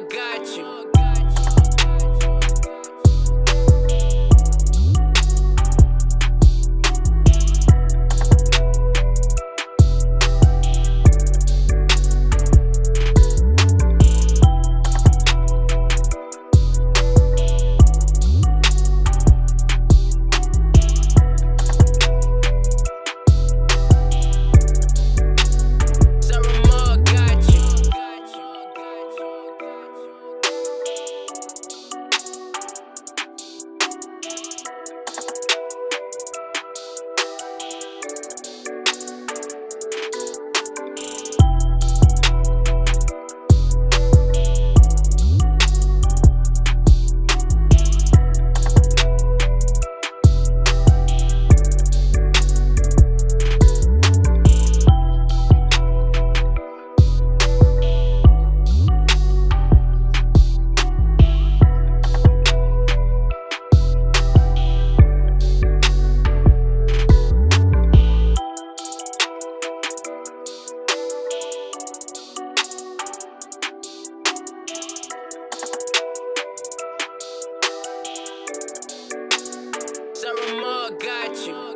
got you. You.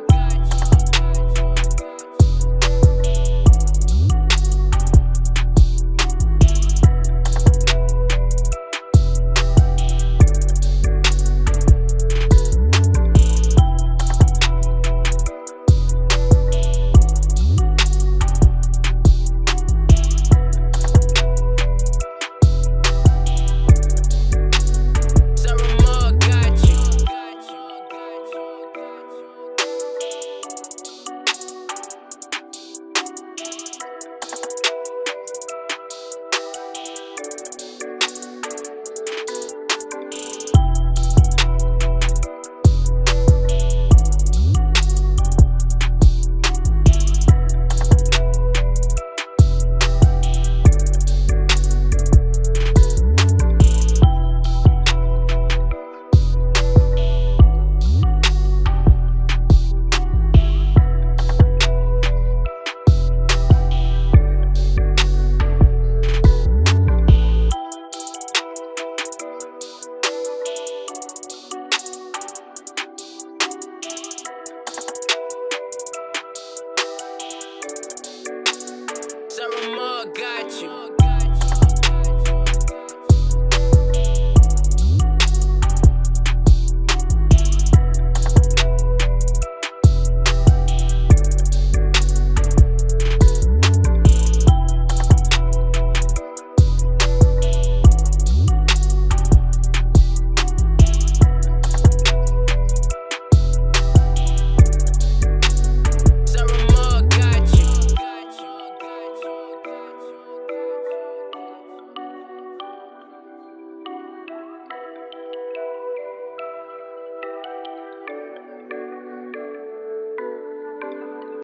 got you.